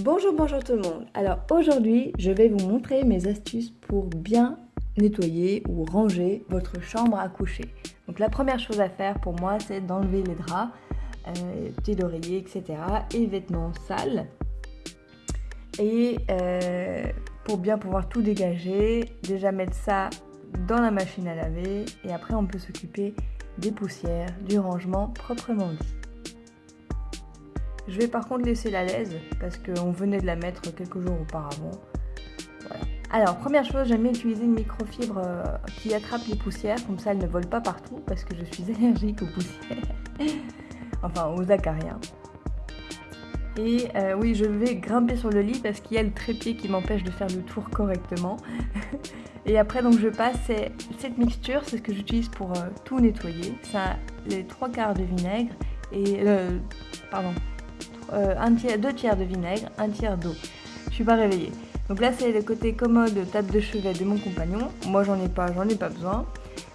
Bonjour, bonjour tout le monde. Alors aujourd'hui, je vais vous montrer mes astuces pour bien nettoyer ou ranger votre chambre à coucher. Donc la première chose à faire pour moi, c'est d'enlever les draps, euh, petits d'oreiller, etc. et vêtements sales. Et euh, pour bien pouvoir tout dégager, déjà mettre ça dans la machine à laver et après on peut s'occuper des poussières, du rangement proprement dit. Je vais par contre laisser la laise parce qu'on venait de la mettre quelques jours auparavant. Alors, première chose, j'aime bien utiliser une microfibre euh, qui attrape les poussières, comme ça elles ne volent pas partout parce que je suis allergique aux poussières. enfin, aux acariens. Et euh, oui, je vais grimper sur le lit parce qu'il y a le trépied qui m'empêche de faire le tour correctement. et après, donc je passe cette mixture, c'est ce que j'utilise pour euh, tout nettoyer. Ça les trois quarts de vinaigre et... pardon, euh, tiers, deux tiers de vinaigre, un tiers d'eau. Je suis pas réveillée. Donc là, c'est le côté commode table de chevet de mon compagnon. Moi, j'en ai pas, j'en ai pas besoin.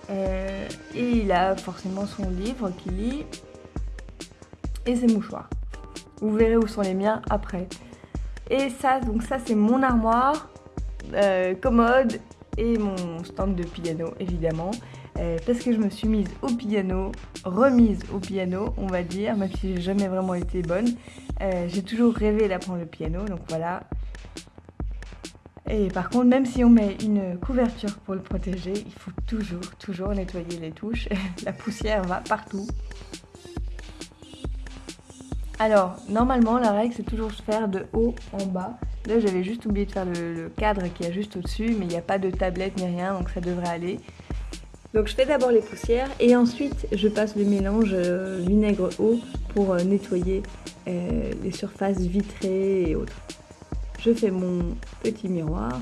Euh, et il a forcément son livre qu'il lit et ses mouchoirs. Vous verrez où sont les miens après. Et ça, donc ça, c'est mon armoire, euh, commode et mon stand de piano, évidemment. Euh, parce que je me suis mise au piano, remise au piano, on va dire, même si j'ai jamais vraiment été bonne. Euh, j'ai toujours rêvé d'apprendre le piano, donc voilà. Et par contre, même si on met une couverture pour le protéger, il faut toujours, toujours nettoyer les touches. La poussière va partout. Alors, normalement, la règle, c'est toujours faire de haut en bas. Là, j'avais juste oublié de faire le, le cadre qui est juste au-dessus, mais il n'y a pas de tablette ni rien, donc ça devrait aller. Donc je fais d'abord les poussières et ensuite je passe le mélange euh, vinaigre-eau pour euh, nettoyer euh, les surfaces vitrées et autres. Je fais mon petit miroir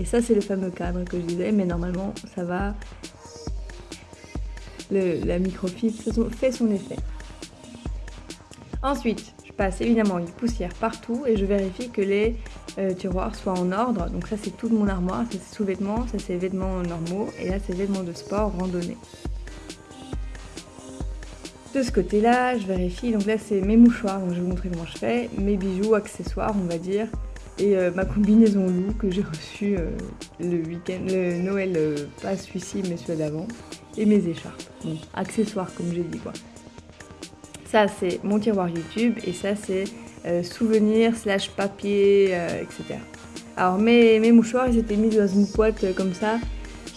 et ça c'est le fameux cadre que je disais mais normalement ça va, la microfibre fait son effet. Ensuite passe évidemment une poussière partout et je vérifie que les euh, tiroirs soient en ordre. Donc ça c'est toute mon armoire, ça c'est sous-vêtements, ça c'est vêtements normaux et là c'est vêtements de sport, randonnée. De ce côté là, je vérifie, donc là c'est mes mouchoirs, donc je vais vous montrer comment je fais, mes bijoux, accessoires on va dire, et euh, ma combinaison loup que j'ai reçue euh, le week-end, le Noël, pas celui-ci mais celui d'avant, et mes écharpes, bon, accessoires comme j'ai dit quoi. Ça, c'est mon tiroir YouTube et ça, c'est euh, souvenirs slash papier, euh, etc. Alors, mes, mouchoirs, ils étaient mis dans une boîte comme ça.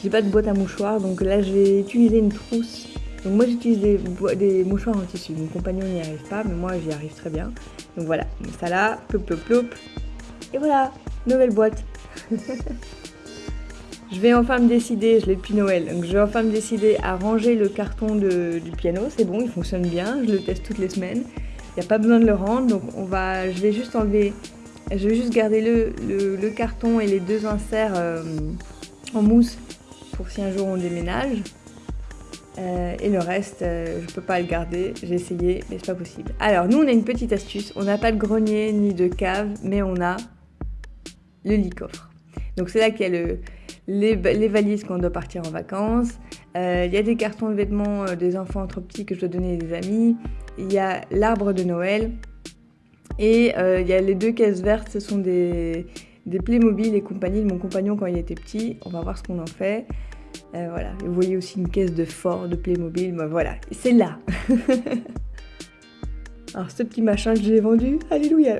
J'ai pas de boîte à mouchoirs, donc là, j'ai utilisé une trousse. Donc moi, j'utilise des, des, mouchoirs en tissu. Mon compagnon n'y arrive pas, mais moi, j'y arrive très bien. Donc voilà, ça là, plop, plop, plop. Et voilà, nouvelle boîte. Je vais enfin me décider, je l'ai depuis Noël, donc je vais enfin me décider à ranger le carton du piano. C'est bon, il fonctionne bien, je le teste toutes les semaines. Il n'y a pas besoin de le rendre, donc on va, je vais juste enlever, je vais juste garder le, carton et les deux inserts euh, en mousse pour si un jour on déménage. Euh, et le reste, euh, je peux pas le garder, j'ai essayé, mais c'est pas possible. Alors, nous, on a une petite astuce. On n'a pas de grenier ni de cave, mais on a le lit-coffre. Donc, c'est là qu'il y a le, les, valises quand on doit partir en vacances. Euh, il y a des cartons de vêtements euh, des enfants trop petits que je dois donner à des amis. Il y a l'arbre de Noël. Et euh, il y a les deux caisses vertes, ce sont des, Playmobil et compagnie de mon compagnon quand il était petit. On va voir ce qu'on en fait. voilà, vous voyez aussi une caisse de Ford, de Playmobil, voilà, c'est là Alors ce petit machin que j'ai vendu, alléluia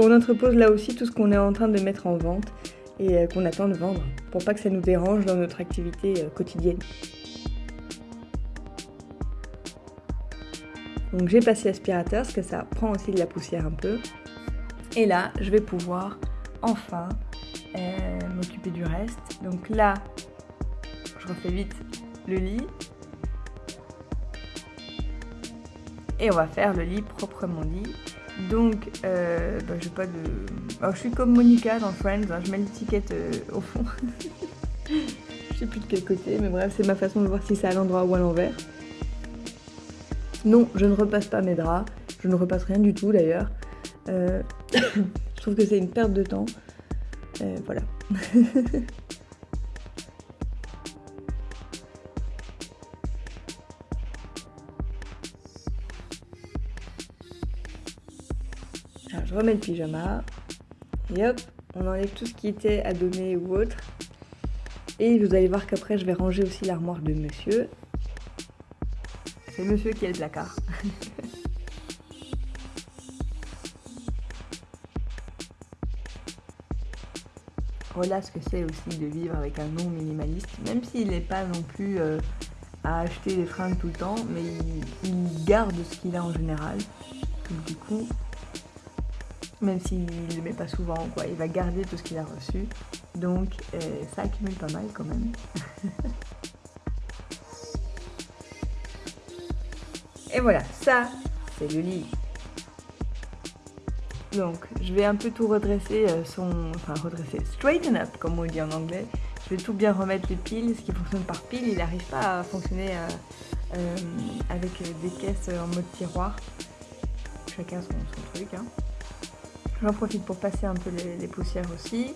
On entrepose là aussi tout ce qu'on est en train de mettre en vente et euh, qu'on attend de vendre pour pas que ça nous dérange dans notre activité euh, quotidienne. Donc j'ai passé l'aspirateur parce que ça prend aussi de la poussière un peu. Et là, je vais pouvoir enfin euh, m'occuper du reste. Donc là, je refais vite le lit. Et on va faire le lit proprement dit. Donc, euh, bah, pas de... Alors, je suis comme Monica dans Friends, hein, je mets l'étiquette euh, au fond. je sais plus de quel côté, mais bref, c'est ma façon de voir si c'est à l'endroit ou à l'envers. Non, je ne repasse pas mes draps. Je ne repasse rien du tout d'ailleurs. Euh, je trouve que c'est une perte de temps. Voilà. je remets le pyjama. Et hop, on enlève tout ce qui était à donner ou autre. Et vous allez voir qu'après, je vais ranger aussi l'armoire de monsieur. C'est monsieur qui a le placard. voilà ce que c'est aussi de vivre avec un nom minimaliste, même s'il n'est pas non plus euh, à acheter des fringues tout le temps, mais il, garde ce qu'il a en général. Donc du coup, même s'il ne le met pas souvent, quoi, il va garder tout ce qu'il a reçu. Donc euh, ça accumule pas mal quand même. Et voilà, ça, c'est le lit. Donc, je vais un peu tout redresser euh, son... Enfin, redresser, straighten up, comme on dit en anglais. Je vais tout bien remettre les piles. Ce qui fonctionne par pile, il n'arrive pas à fonctionner euh, avec des caisses en mode tiroir. Chacun son, truc. Hein. J'en profite pour passer un peu les, poussières aussi.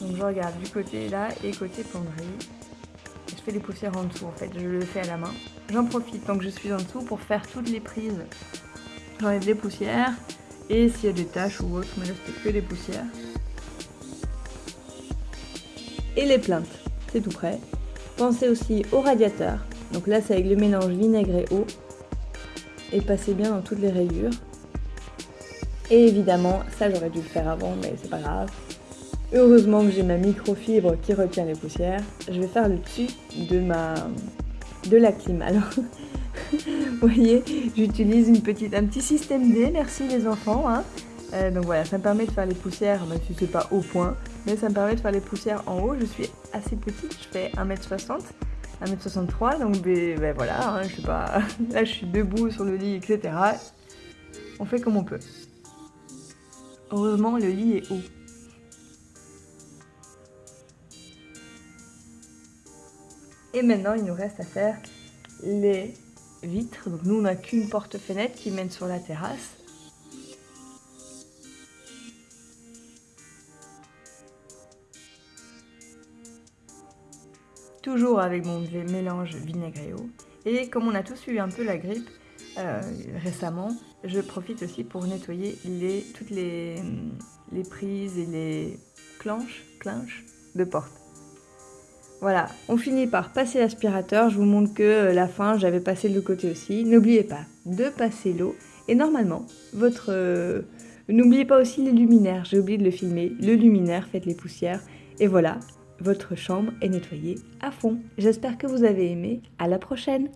Donc je regarde du côté là et côté penderie. Je fais les poussières en dessous en fait, je le fais à la main. J'en profite tant que je suis en dessous pour faire toutes les prises. J'enlève les poussières et s'il y a des taches ou autre, me reste que des poussières. Et les plaintes, c'est tout prêt. Pensez aussi au radiateur. Donc là, c'est avec le mélange vinaigre et eau. Et passez bien dans toutes les rayures. Et évidemment, ça j'aurais dû le faire avant, mais c'est pas grave. Heureusement que j'ai ma microfibre qui retient les poussières. Je vais faire le dessus de ma de la clim. Alors, vous voyez, j'utilise un petit système D, merci les enfants. Hein. Euh, donc voilà, ça me permet de faire les poussières, même si c'est pas au point, mais ça me permet de faire les poussières en haut. Je suis assez petite, je fais 1m60, 1m63, donc ben, voilà, hein, je sais pas, là je suis debout sur le lit, etc. On fait comme on peut. Heureusement, le lit est haut. Et maintenant, il nous reste à faire les vitres. Donc nous, on n'a qu'une porte-fenêtre qui mène sur la terrasse. Toujours avec mon mélange vinaigre et eau. Et comme on a tous eu un peu la grippe euh, récemment, je profite aussi pour nettoyer toutes les, les prises et les clenches, de porte. Voilà, on finit par passer l'aspirateur. Je vous montre que euh, la fin, j'avais passé le côté aussi. N'oubliez pas de passer l'eau. Et normalement, votre... Euh, n'oubliez pas aussi les luminaires. J'ai oublié de le filmer. Le luminaire, faites les poussières. Et voilà, votre chambre est nettoyée à fond. J'espère que vous avez aimé. À la prochaine